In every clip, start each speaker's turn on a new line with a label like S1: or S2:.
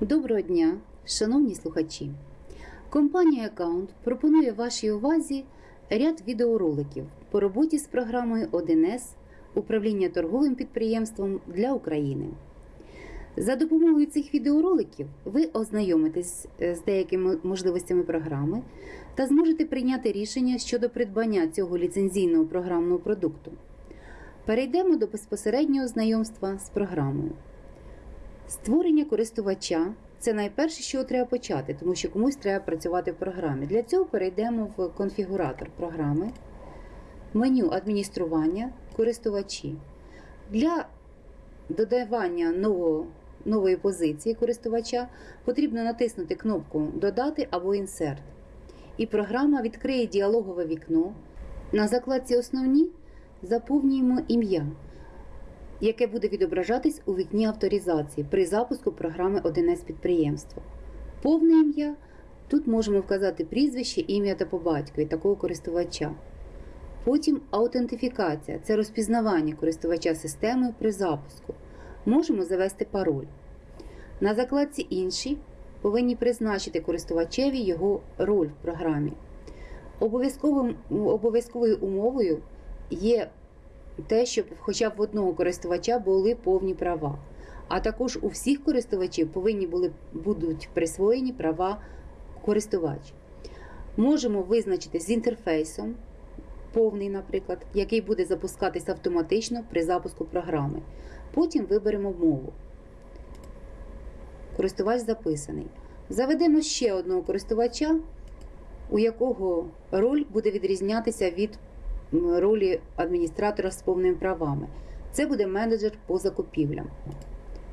S1: Доброго дня, шановні слухачі! Компанія Account пропонує вашій увазі ряд відеороликів по роботі з програмою 1С управління торговим підприємством для України. За допомогою цих відеороликів ви ознайомитесь е, з деякими можливостями програми та зможете прийняти рішення щодо придбання цього ліцензійного програмного продукту. Перейдемо до безпосереднього знайомства з програмою. Створення користувача це найперше, що треба почати, тому що комусь треба працювати в програмі. Для цього перейдемо в конфігуратор програми, меню адміністрування, користувачі. Для додавання нового, нової позиції користувача потрібно натиснути кнопку Додати або Інсерт. І програма відкриє діалогове вікно. На закладці Основні заповнюємо ім'я яке буде відображатись у вікні авторизації при запуску програми 1С підприємства. Повне ім'я. Тут можемо вказати прізвище, ім'я та по батькові такого користувача. Потім аутентифікація це розпізнавання користувача системи при запуску. Можемо завести пароль. На закладці Інші повинні призначити користувачеві його роль в програмі. Обов'язковою умовою є те, щоб хоча б в одного користувача були повні права. А також у всіх користувачів повинні були, будуть присвоєні права користувач. Можемо визначити з інтерфейсом, повний, наприклад, який буде запускатись автоматично при запуску програми. Потім виберемо мову. Користувач записаний. Заведемо ще одного користувача, у якого роль буде відрізнятися від ролі адміністратора з повними правами. Це буде менеджер по закупівлям.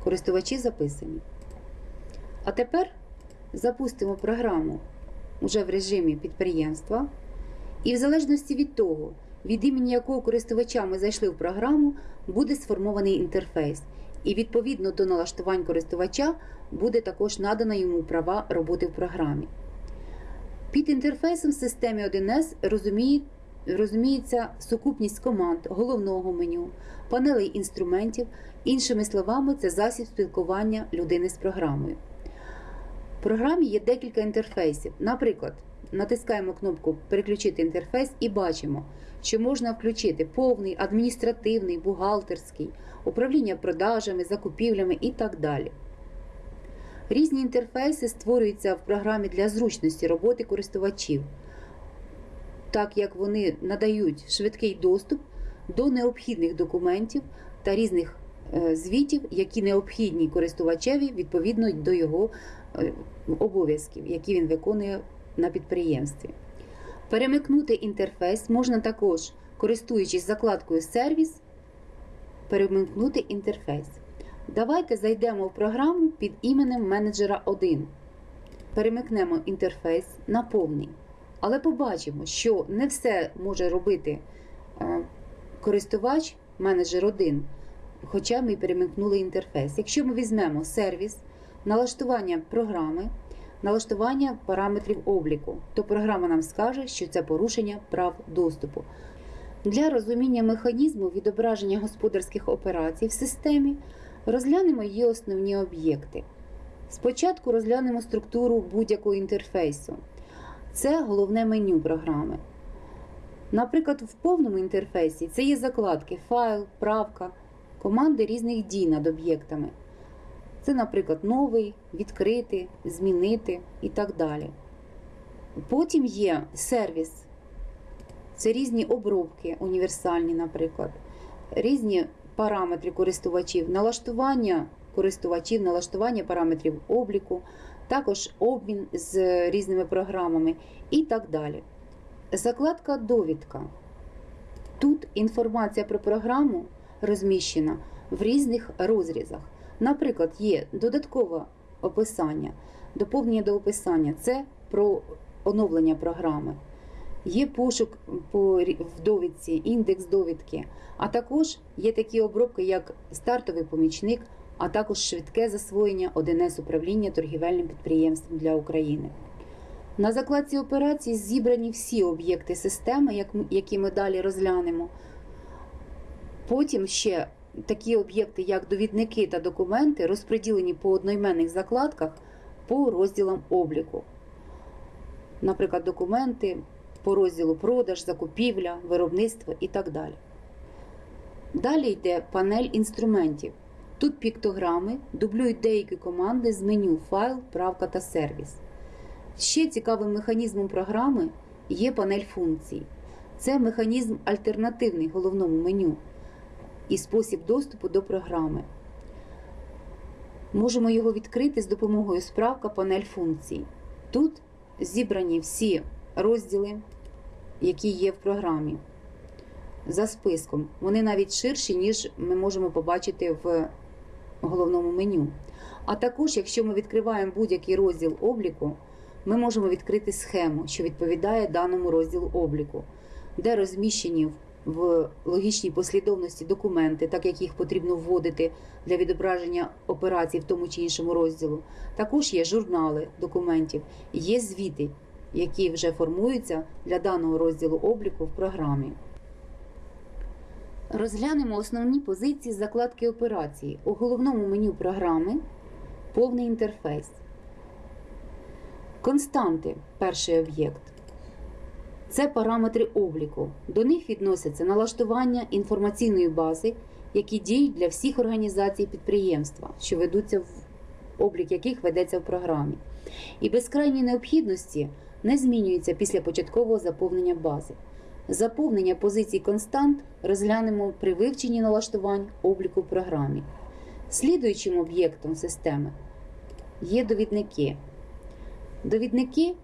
S1: Користувачі записані. А тепер запустимо програму вже в режимі підприємства. І в залежності від того, від імені якого користувача ми зайшли в програму, буде сформований інтерфейс. І відповідно до налаштувань користувача буде також надано йому права роботи в програмі. Під інтерфейсом в системі 1С розуміє, розуміється сукупність команд головного меню, панелей інструментів, іншими словами, це засіб спілкування людини з програмою. В програмі є декілька інтерфейсів. Наприклад, натискаємо кнопку Переключити інтерфейс і бачимо, що можна включити повний, адміністративний, бухгалтерський, управління продажами, закупівлями і так далі. Різні інтерфейси створюються в програмі для зручності роботи користувачів, так як вони надають швидкий доступ до необхідних документів та різних е, звітів, які необхідні користувачеві відповідно до його е, обов'язків, які він виконує на підприємстві. Перемикнути інтерфейс можна також, користуючись закладкою Сервіс, перемикнути інтерфейс. Давайте зайдемо в програму під іменем менеджера 1. Перемикнемо інтерфейс на повний. Але побачимо, що не все може робити е, користувач менеджер 1, хоча ми перемикнули інтерфейс. Якщо ми візьмемо сервіс, налаштування програми, налаштування параметрів обліку, то програма нам скаже, що це порушення прав доступу. Для розуміння механізму відображення господарських операцій в системі розглянемо її основні об'єкти. Спочатку розглянемо структуру будь-якого інтерфейсу. Це головне меню програми. Наприклад, в повному інтерфейсі це є закладки, файл, правка, команди різних дій над об'єктами. Це, наприклад, новий, відкрити, змінити і так далі. Потім є сервіс. Це різні обробки, універсальні, наприклад, різні параметри користувачів, налаштування користувачів, налаштування параметрів обліку, також обмін з різними програмами і так далі. Закладка довідка. Тут інформація про програму розміщена в різних розрізах. Наприклад, є додаткове описання, доповнення до описання це про оновлення програми. Є пошук по в довідці, індекс довідки, а також є такі обробки, як стартовий помічник, а також швидке засвоєння 1С управління торгівельним підприємством для України. На закладці операцій зібрані всі об'єкти системи, які ми далі розглянемо. Потім ще такі об'єкти, як довідники та документи, розподілені по одноіменних закладках по розділам обліку. Наприклад, документи по розділу продаж, закупівля, виробництво і так далі. Далі йде панель інструментів. Тут піктограми дублюють деякі команди з меню файл, правка та сервіс. Ще цікавим механізмом програми є панель функцій. Це механізм альтернативний головному меню і спосіб доступу до програми. Можемо його відкрити з допомогою справка панель функцій. Тут зібрані всі розділи, які є в програмі. За списком. Вони навіть ширші, ніж ми можемо побачити в головному меню. А також, якщо ми відкриваємо будь-який розділ обліку, ми можемо відкрити схему, що відповідає даному розділу обліку, де розміщені в логічній послідовності документи, так як їх потрібно вводити для відображення операцій в тому чи іншому розділу. Також є журнали документів, є звіти, які вже формуються для даного розділу обліку в програмі. Розглянемо основні позиції закладки операції. У головному меню програми повний інтерфейс. Константи перший об'єкт. Це параметри обліку. До них відносяться налаштування інформаційної бази, які діють для всіх організацій підприємства, що ведуться в облік яких ведеться в програмі. І без крайньої необхідності не змінюється після початкового заповнення бази. Заповнення позицій констант розглянемо при вивченні налаштувань обліку в програмі. Слідуючим об'єктом системи є довідники. Довідники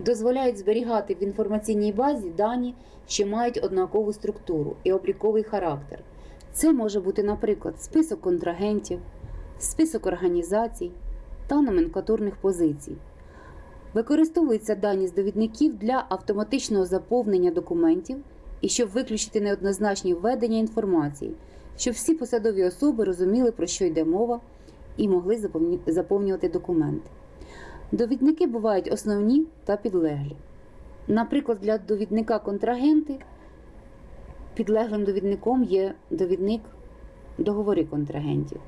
S1: дозволяють зберігати в інформаційній базі дані, що мають однакову структуру і обліковий характер. Це може бути, наприклад, список контрагентів, список організацій та номенклатурних позицій. Використовуються дані з довідників для автоматичного заповнення документів і щоб виключити неоднозначні введення інформації, щоб всі посадові особи розуміли, про що йде мова, і могли заповнювати документи. Довідники бувають основні та підлеглі. Наприклад, для довідника контрагенти підлеглим довідником є довідник договори контрагентів.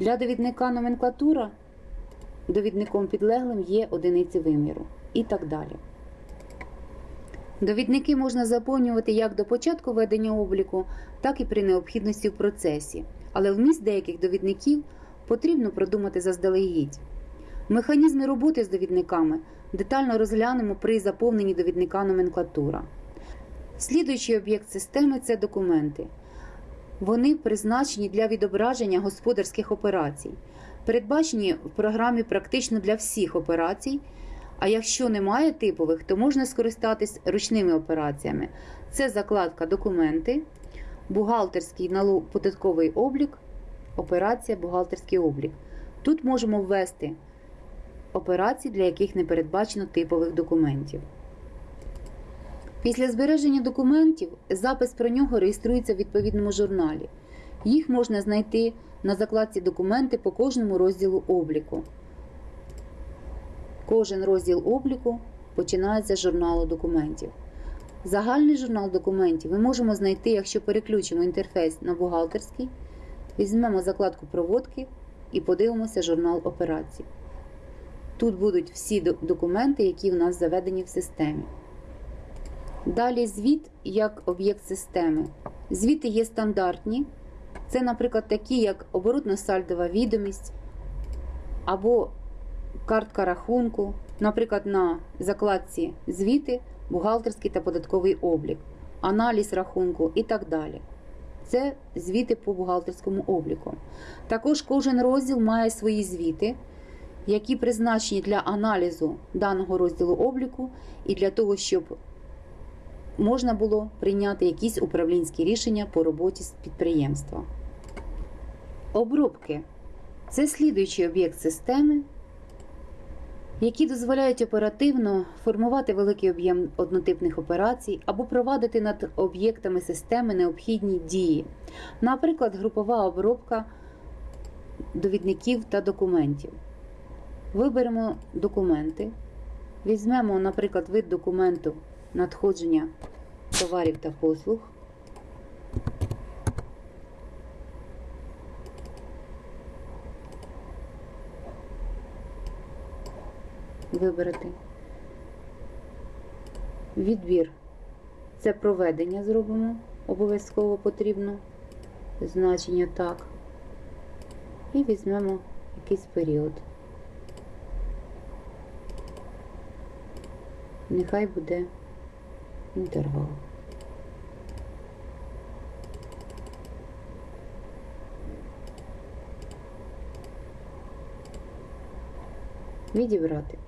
S1: Для довідника номенклатура довідником підлеглим є одиниці виміру і так далі. Довідники можна заповнювати як до початку ведення обліку, так і при необхідності в процесі, але вміст деяких довідників потрібно продумати заздалегідь. Механізми роботи з довідниками детально розглянемо при заповненні довідника номенклатура. Слідуючий об'єкт системи це документи. Вони призначені для відображення господарських операцій, передбачені в програмі практично для всіх операцій. А якщо немає типових, то можна скористатись ручними операціями. Це закладка документи, бухгалтерський податковий облік, операція бухгалтерський облік. Тут можемо ввести операції, для яких не передбачено типових документів. Після збереження документів запис про нього реєструється в відповідному журналі. Їх можна знайти на закладці документи по кожному розділу обліку. Кожен розділ обліку починається з журналу документів. Загальний журнал документів ми можемо знайти, якщо переключимо інтерфейс на бухгалтерський, візьмемо закладку проводки і подивимося журнал операцій. Тут будуть всі документи, які в нас заведені в системі. Далі звіт як об'єкт системи. Звіти є стандартні. Це, наприклад, такі, як оборотно-сальдова відомість або картка рахунку, наприклад, на закладці звіти, бухгалтерський та податковий облік, аналіз рахунку і так далі. Це звіти по бухгалтерському обліку. Також кожен розділ має свої звіти, які призначені для аналізу даного розділу обліку і для того, щоб можна було прийняти якісь управлінські рішення по роботі з підприємства. Обробки це слідуючий об'єкт системи, які дозволяють оперативно формувати великий об'єм однотипних операцій або провадити над об'єктами системи необхідні дії, наприклад, групова обробка довідників та документів. Виберемо документи, візьмемо, наприклад, вид документу надходження товарів та послуг. Вибрати. Відбір. Це проведення зробимо. Обов'язково потрібно. Значення так. І візьмемо якийсь період. Нехай буде інтервал. Відібрати.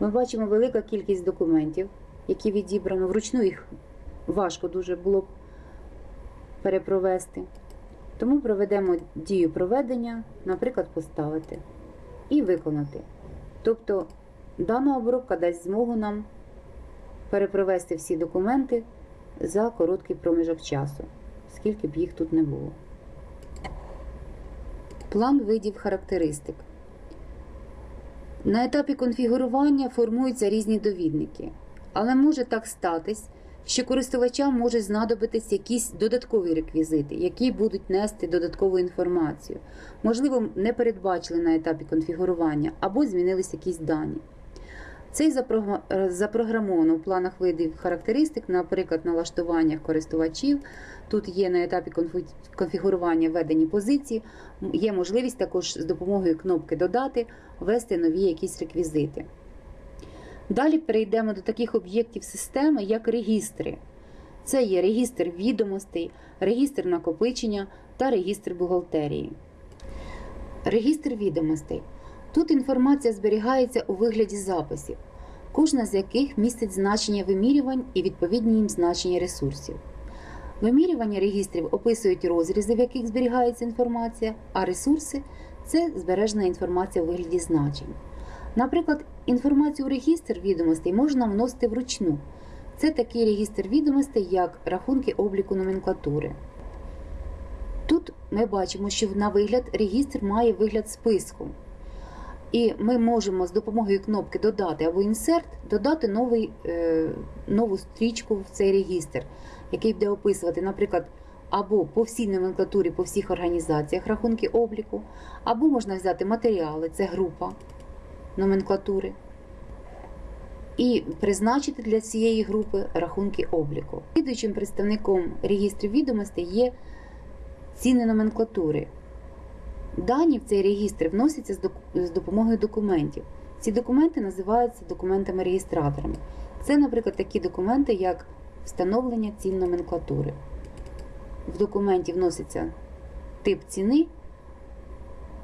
S1: Ми бачимо велика кількість документів, які відібрано. Вручну їх важко дуже було б перепровести. Тому проведемо дію проведення, наприклад, поставити і виконати. Тобто дана обробка дасть змогу нам перепровести всі документи за короткий проміжок часу, скільки б їх тут не було. План видів характеристик. На етапі конфігурування формуються різні довідники, але може так статись, що користувачам можуть знадобитись якісь додаткові реквізити, які будуть нести додаткову інформацію. Можливо, не передбачили на етапі конфігурування або змінились якісь дані. Цей запрограмовано в планах видів характеристик, наприклад, налаштуваннях користувачів. Тут є на етапі конфігурування введені позиції, є можливість також з допомогою кнопки Додати ввести нові якісь реквізити. Далі перейдемо до таких об'єктів системи, як регістри. Це є регістр відомостей, регістр накопичення та регістр бухгалтерії. Регістр відомостей. Тут інформація зберігається у вигляді записів, кожна з яких містить значення вимірювань і відповідні їм значення ресурсів. Вимірювання регістрів описують розрізи, в яких зберігається інформація, а ресурси це збережена інформація у вигляді значень. Наприклад, інформацію у регістр відомостей можна вносити вручну. Це такий регістр відомостей, як рахунки обліку номенклатури. Тут ми бачимо, що на вигляд регістр має вигляд списку. І ми можемо з допомогою кнопки Додати або Інсерт додати новий, е, нову стрічку в цей регістр, який буде описувати, наприклад, або по всій номенклатурі, по всіх організаціях рахунки обліку, або можна взяти матеріали, це група номенклатури, і призначити для цієї групи рахунки обліку. Слідуючим представником регістрів відомостей є ціни номенклатури. Дані в цей регістр вносяться з допомогою документів. Ці документи називаються документами-реєстраторами. Це, наприклад, такі документи, як встановлення цін номенклатури. В документі вноситься тип ціни,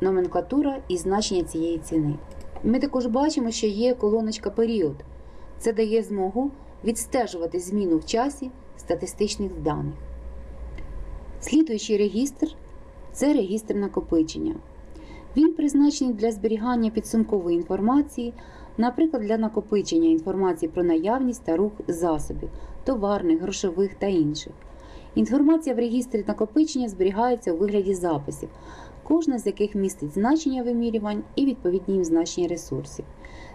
S1: номенклатура і значення цієї ціни. Ми також бачимо, що є колоночка період. Це дає змогу відстежувати зміну в часі статистичних даних. Слідуючий регістр це регістр накопичення. Він призначений для зберігання підсумкової інформації, наприклад, для накопичення інформації про наявність та рух засобів, товарних, грошових та інших. Інформація в регістрі накопичення зберігається у вигляді записів, кожна з яких містить значення вимірювань і відповідні їм значення ресурсів.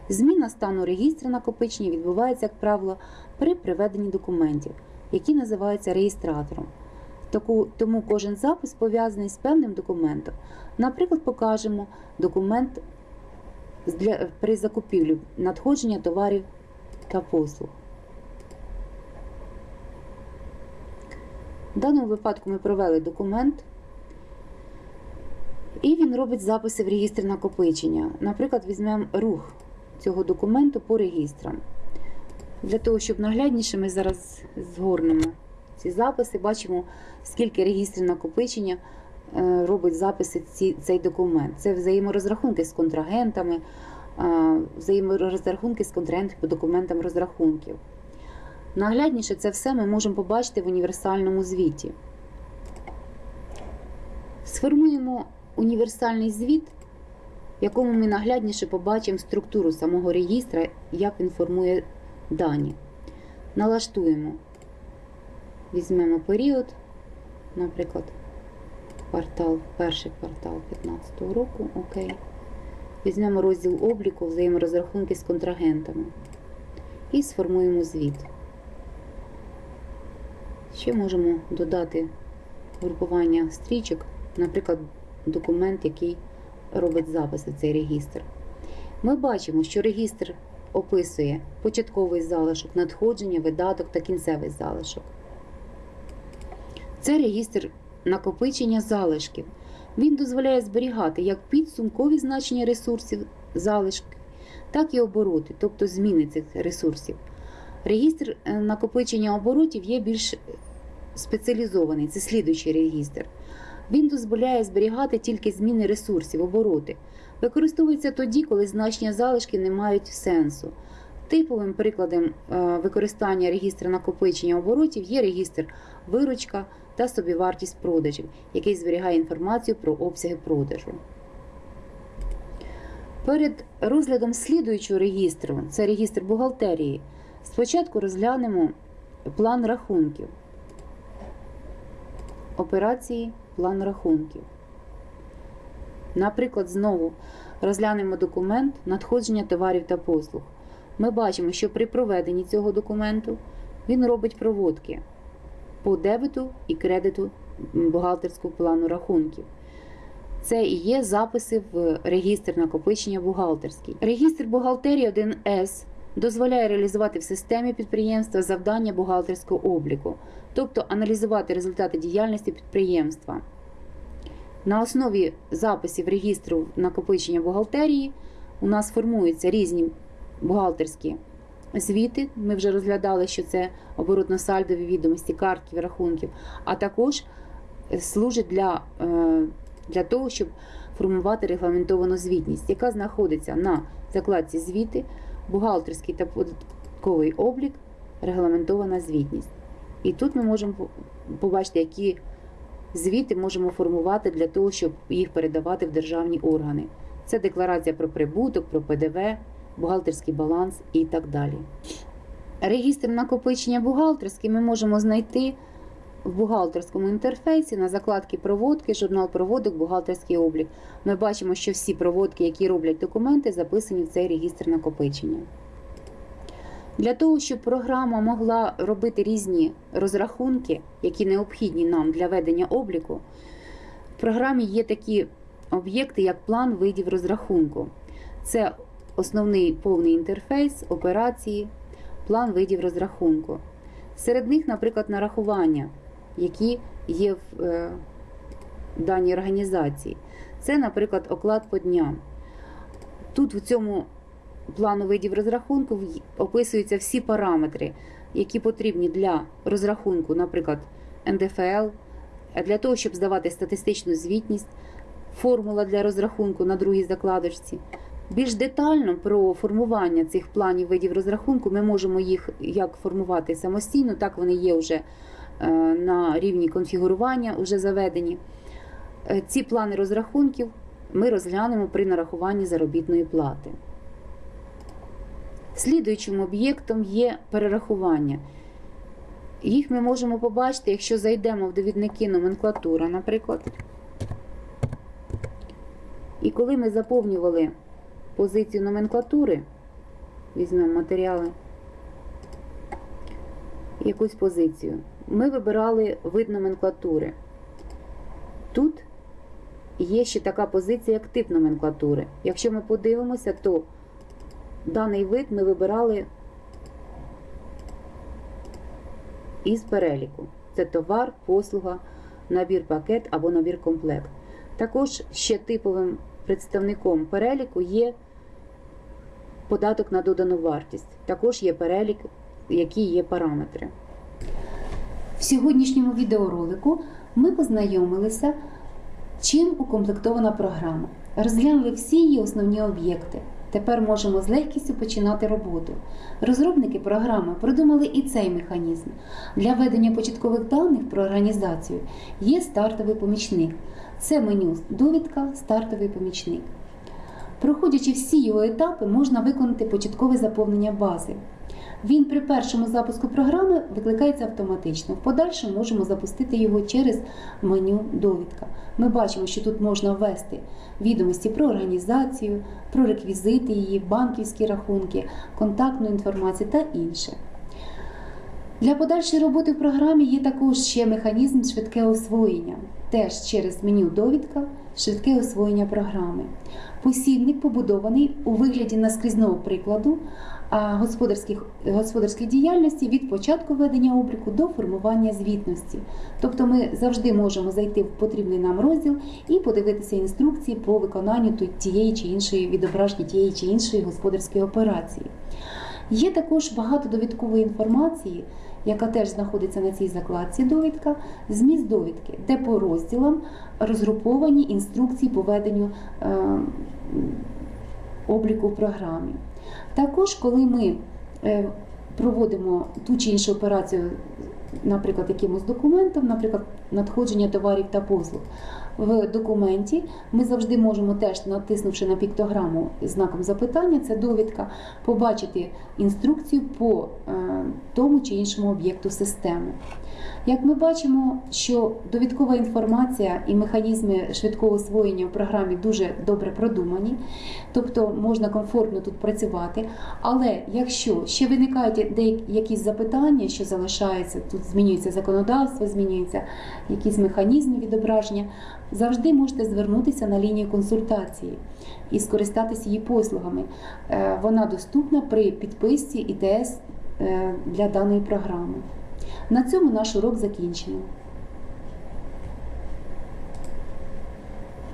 S1: Зміна стану регістру накопичення відбувається, як правило, при приведенні документів, які називаються реєстратором. Тому кожен запис пов'язаний з певним документом. Наприклад, покажемо документ для, при закупівлі надходження товарів та послуг. В даному випадку ми провели документ, і він робить записи в регістр накопичення. Наприклад, візьмемо рух цього документу по регістрам. Для того, щоб наглядніше, ми зараз згорнемо ці записи, бачимо, скільки регістрів накопичення е, робить записи ці, цей документ. Це взаєморозрахунки з контрагентами, е, взаєморозрахунки з контрагентами по документам розрахунків. Наглядніше це все ми можемо побачити в універсальному звіті. Сформуємо універсальний звіт, в якому ми наглядніше побачимо структуру самого реєстра, як він формує дані. Налаштуємо. Візьмемо період, наприклад, квартал, перший квартал 2015 року. Окей. Візьмемо розділ обліку, взаєморозрахунки з контрагентами. І сформуємо звіт. Ще можемо додати групування стрічок, наприклад, документ, який робить записи в цей регістр. Ми бачимо, що регістр описує початковий залишок, надходження, видаток та кінцевий залишок. Це регістр накопичення залишків. Він дозволяє зберігати як підсумкові значення ресурсів залишків, так і обороти, тобто зміни цих ресурсів. Регістр е, накопичення оборотів є більш спеціалізований, це слідуючий регістр. Він дозволяє зберігати тільки зміни ресурсів, обороти. Використовується тоді, коли значення залишки не мають сенсу. Типовим прикладом е, використання регістру накопичення оборотів є регістр виручка та собівартість продажів, який зберігає інформацію про обсяги продажу. Перед розглядом слідуючого регістру, це регістр бухгалтерії, спочатку розглянемо план рахунків. Операції план рахунків. Наприклад, знову розглянемо документ надходження товарів та послуг. Ми бачимо, що при проведенні цього документу він робить проводки по дебету і кредиту бухгалтерського плану рахунків. Це і є записи в регістр накопичення бухгалтерський. Регістр бухгалтерії 1С дозволяє реалізувати в системі підприємства завдання бухгалтерського обліку, тобто аналізувати результати діяльності підприємства. На основі записів регістру накопичення бухгалтерії у нас формуються різні бухгалтерські звіти. Ми вже розглядали, що це оборотно-сальдові відомості, картків, рахунків, а також служить для, е, для того, щоб формувати регламентовану звітність, яка знаходиться на закладці звіти, бухгалтерський та податковий облік, регламентована звітність. І тут ми можемо побачити, які звіти можемо формувати для того, щоб їх передавати в державні органи. Це декларація про прибуток, про ПДВ, бухгалтерський баланс і так далі. Регістр накопичення бухгалтерський ми можемо знайти в бухгалтерському інтерфейсі на закладці проводки, журнал проводок, бухгалтерський облік. Ми бачимо, що всі проводки, які роблять документи, записані в цей регістр накопичення. Для того, щоб програма могла робити різні розрахунки, які необхідні нам для ведення обліку, в програмі є такі об'єкти, як план видів розрахунку. Це основний повний інтерфейс, операції, план видів розрахунку. Серед них, наприклад, нарахування, які є в е, даній організації. Це, наприклад, оклад по дням. Тут в цьому плану видів розрахунку описуються всі параметри, які потрібні для розрахунку, наприклад, НДФЛ, для того, щоб здавати статистичну звітність, формула для розрахунку на другій закладочці. Більш детально про формування цих планів видів розрахунку ми можемо їх як формувати самостійно, так вони є вже е, на рівні конфігурування, вже заведені. Е, ці плани розрахунків ми розглянемо при нарахуванні заробітної плати. Слідуючим об'єктом є перерахування. Їх ми можемо побачити, якщо зайдемо в довідники номенклатура, наприклад. І коли ми заповнювали позицію номенклатури, візьмемо матеріали, якусь позицію, ми вибирали вид номенклатури. Тут є ще така позиція, як тип номенклатури. Якщо ми подивимося, то даний вид ми вибирали із переліку. Це товар, послуга, набір пакет або набір комплект. Також ще типовим представником переліку є податок на додану вартість. Також є перелік, які є параметри. В сьогоднішньому відеоролику ми познайомилися, чим укомплектована програма. Розглянули всі її основні об'єкти. Тепер можемо з легкістю починати роботу. Розробники програми продумали і цей механізм. Для ведення початкових даних про організацію є стартовий помічник. Це меню довідка, стартовий помічник. Проходячи всі його етапи, можна виконати початкове заповнення бази. Він при першому запуску програми викликається автоматично. В подальшому можемо запустити його через меню довідка. Ми бачимо, що тут можна ввести відомості про організацію, про реквізити її, банківські рахунки, контактну інформацію та інше. Для подальшої роботи в програмі є також ще механізм швидке освоєння. Теж через меню довідка швидке освоєння програми. Посібник побудований у вигляді наскрізного прикладу господарських, господарської діяльності від початку ведення обліку до формування звітності. Тобто ми завжди можемо зайти в потрібний нам розділ і подивитися інструкції по виконанню ту- тієї чи іншої відображення тієї чи іншої господарської операції. Є також багато довідкової інформації, яка теж знаходиться на цій закладці довідка, зміст довідки, де по розділам розгруповані інструкції по веденню е, обліку в програмі. Також, коли ми е, проводимо ту чи іншу операцію, наприклад, якимось документом, наприклад, надходження товарів та послуг. В документі ми завжди можемо теж, натиснувши на піктограму знаком запитання, це довідка, побачити інструкцію по е, тому чи іншому об'єкту системи. Як ми бачимо, що довідкова інформація і механізми швидкого освоєння в програмі дуже добре продумані, тобто можна комфортно тут працювати. Але якщо ще виникають деякі якісь запитання, що залишаються, тут змінюється законодавство, змінюються якісь механізми відображення, завжди можете звернутися на лінію консультації і скористатися її послугами. Е, Вона доступна при підписці ІТС е, для даної програми. На цьому наш урок закінчено.